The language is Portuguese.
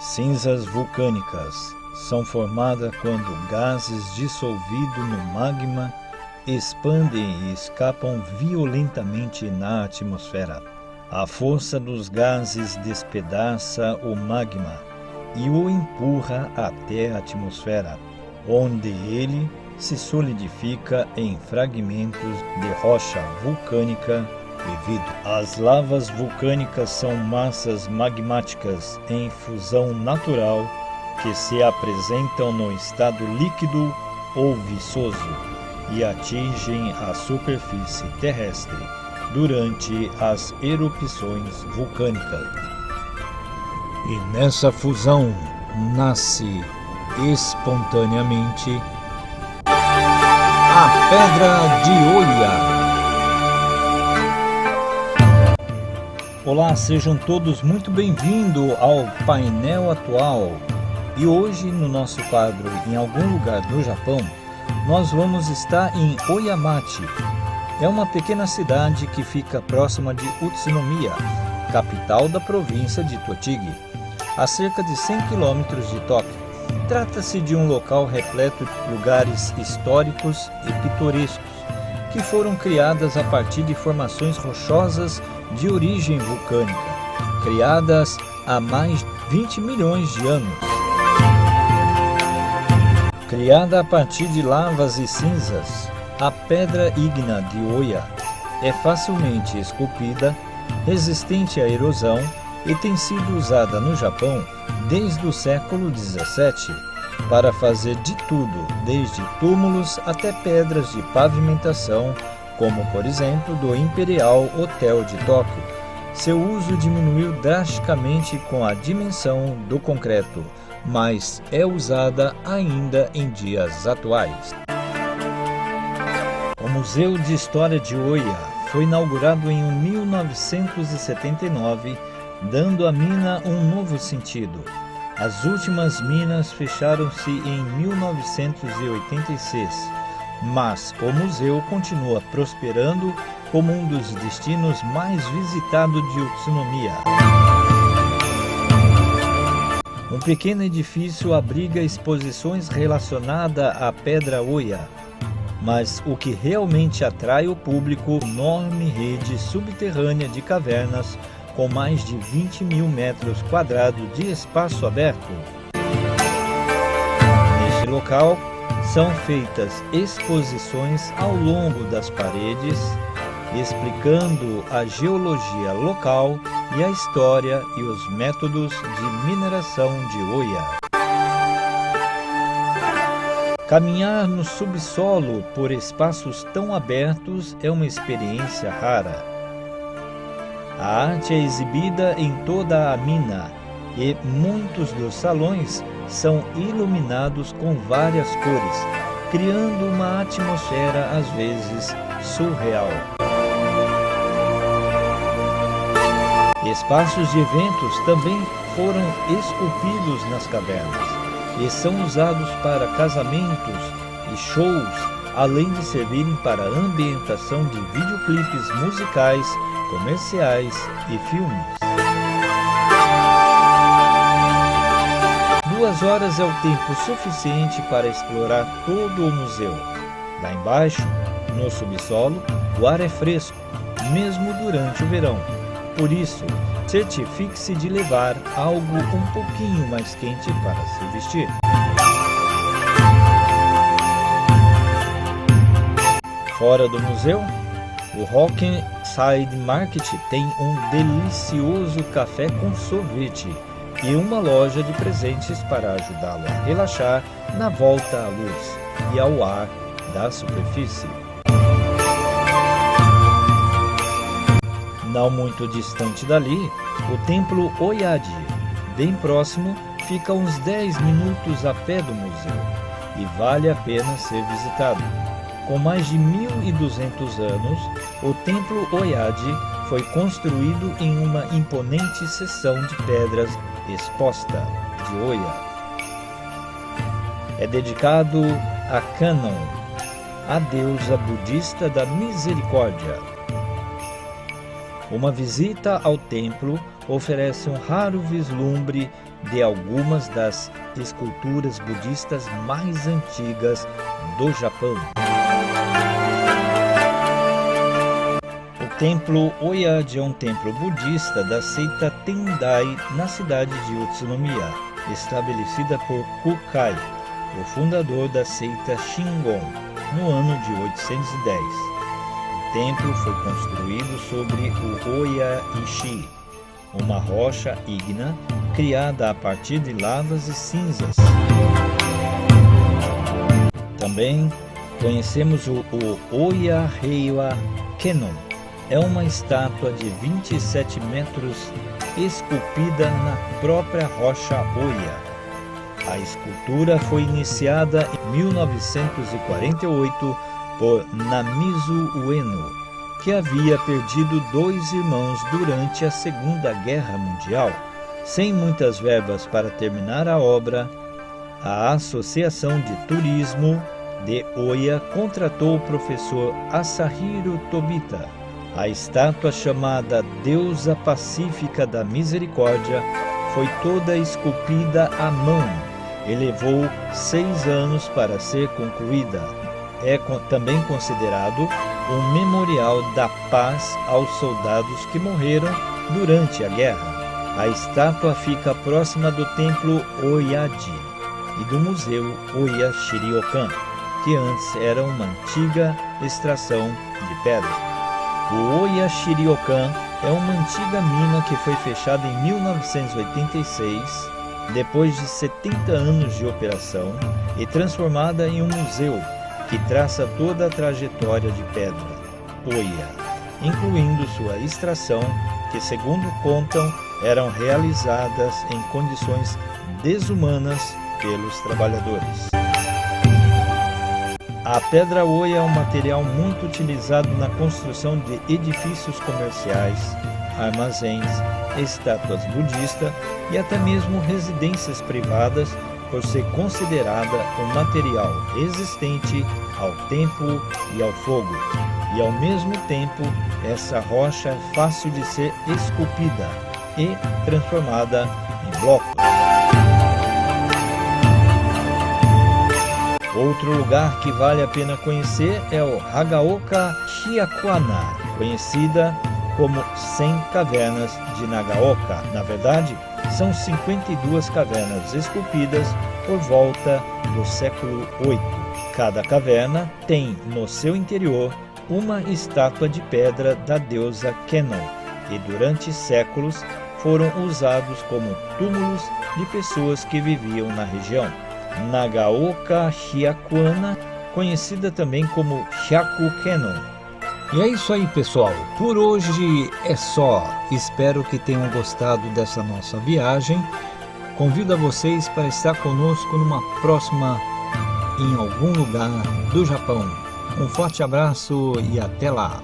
Cinzas vulcânicas são formadas quando gases dissolvidos no magma expandem e escapam violentamente na atmosfera. A força dos gases despedaça o magma e o empurra até a atmosfera, onde ele se solidifica em fragmentos de rocha vulcânica As lavas vulcânicas são massas magmáticas em fusão natural que se apresentam no estado líquido ou viçoso e atingem a superfície terrestre durante as erupções vulcânicas. E nessa fusão nasce espontaneamente a Pedra de Oia. Olá, sejam todos muito bem-vindos ao painel atual. E hoje, no nosso quadro Em Algum Lugar do Japão, nós vamos estar em Oyamachi. É uma pequena cidade que fica próxima de Utsunomiya, capital da província de Tochigi, a cerca de 100 quilômetros de Tóquio. Trata-se de um local repleto de lugares históricos e pitorescos, que foram criadas a partir de formações rochosas de origem vulcânica, criadas há mais de 20 milhões de anos. Criada a partir de lavas e cinzas, a pedra ígnea de Oya é facilmente esculpida, resistente à erosão e tem sido usada no Japão desde o século 17 para fazer de tudo, desde túmulos até pedras de pavimentação, como por exemplo do Imperial Hotel de Tóquio. Seu uso diminuiu drasticamente com a dimensão do concreto, mas é usada ainda em dias atuais. O Museu de História de Oia foi inaugurado em 1979, dando à mina um novo sentido. As últimas minas fecharam-se em 1986, mas o museu continua prosperando como um dos destinos mais visitados de Utsunomiya. Um pequeno edifício abriga exposições relacionadas à Pedra Oia, mas o que realmente atrai o público é a enorme rede subterrânea de cavernas com mais de 20 mil metros quadrados de espaço aberto. Neste local, são feitas exposições ao longo das paredes, explicando a geologia local e a história e os métodos de mineração de Oia. Caminhar no subsolo por espaços tão abertos é uma experiência rara. A arte é exibida em toda a mina e muitos dos salões são iluminados com várias cores, criando uma atmosfera às vezes surreal. Espaços de eventos também foram esculpidos nas cavernas e são usados para casamentos e shows, além de servirem para ambientação de videoclipes musicais comerciais e filmes. Duas horas é o tempo suficiente para explorar todo o museu. Lá embaixo, no subsolo, o ar é fresco, mesmo durante o verão. Por isso, certifique-se de levar algo um pouquinho mais quente para se vestir. Fora do museu, o Rockenside Market tem um delicioso café com sorvete e uma loja de presentes para ajudá-lo a relaxar na volta à luz e ao ar da superfície. Não muito distante dali, o templo Oyadi, bem próximo, fica uns 10 minutos a pé do museu e vale a pena ser visitado. Com mais de 1.200 anos, o Templo Oyadi foi construído em uma imponente seção de pedras exposta de Oya. É dedicado a Kanon, a deusa budista da misericórdia. Uma visita ao templo oferece um raro vislumbre de algumas das esculturas budistas mais antigas do Japão. Templo Oyaji é um templo budista da seita Tendai na cidade de Utsunomiya, estabelecida por Kukai, o fundador da seita Shingon, no ano de 810. O templo foi construído sobre o Oya-ishi, uma rocha ígnea criada a partir de lavas e cinzas. Também conhecemos o, o Oya Heiwa Kenon. É uma estátua de 27 metros esculpida na própria rocha Oya. A escultura foi iniciada em 1948 por Namizu Ueno, que havia perdido dois irmãos durante a Segunda Guerra Mundial. Sem muitas verbas para terminar a obra, a Associação de Turismo de Oia contratou o professor Asahiro Tobita. A estátua chamada Deusa Pacífica da Misericórdia foi toda esculpida à mão e levou seis anos para ser concluída. É também considerado um memorial da paz aos soldados que morreram durante a guerra. A estátua fica próxima do templo Oyaji e do museu Oya Shiriokan, que antes era uma antiga extração de pedra. O Oya Shiriokan é uma antiga mina que foi fechada em 1986, depois de 70 anos de operação, e transformada em um museu que traça toda a trajetória de pedra, Oia, incluindo sua extração, que segundo contam, eram realizadas em condições desumanas pelos trabalhadores. A pedra oia é um material muito utilizado na construção de edifícios comerciais, armazéns, estátuas budistas e até mesmo residências privadas por ser considerada um material resistente ao tempo e ao fogo. E ao mesmo tempo, essa rocha é fácil de ser esculpida e transformada em blocos. Outro lugar que vale a pena conhecer é o Hagaoka Shiakwana, conhecida como 100 cavernas de Nagaoka. Na verdade, são 52 cavernas esculpidas por volta do século VIII. Cada caverna tem no seu interior uma estátua de pedra da deusa Kenon e durante séculos foram usados como túmulos de pessoas que viviam na região. Nagaoka Hyakuana, conhecida também como Hyaku Kenon, e é isso aí, pessoal. Por hoje é só. Espero que tenham gostado dessa nossa viagem. Convido a vocês para estar conosco numa próxima em algum lugar do Japão. Um forte abraço e até lá!